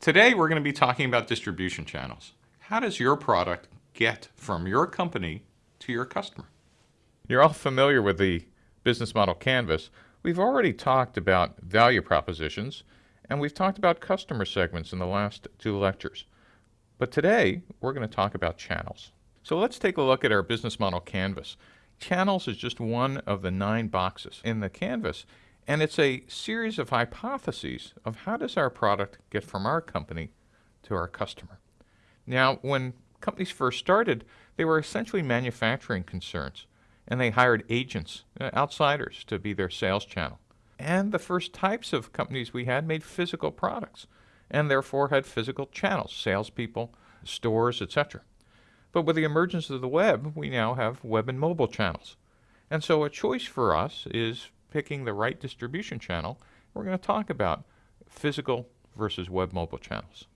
Today we're going to be talking about distribution channels. How does your product get from your company to your customer? You're all familiar with the business model canvas. We've already talked about value propositions and we've talked about customer segments in the last two lectures. But today we're going to talk about channels. So let's take a look at our business model canvas. Channels is just one of the nine boxes in the canvas and it's a series of hypotheses of how does our product get from our company to our customer. Now, when companies first started, they were essentially manufacturing concerns, and they hired agents, uh, outsiders, to be their sales channel. And the first types of companies we had made physical products, and therefore had physical channels, salespeople, stores, etc. But with the emergence of the web, we now have web and mobile channels. And so a choice for us is picking the right distribution channel, we're going to talk about physical versus web mobile channels.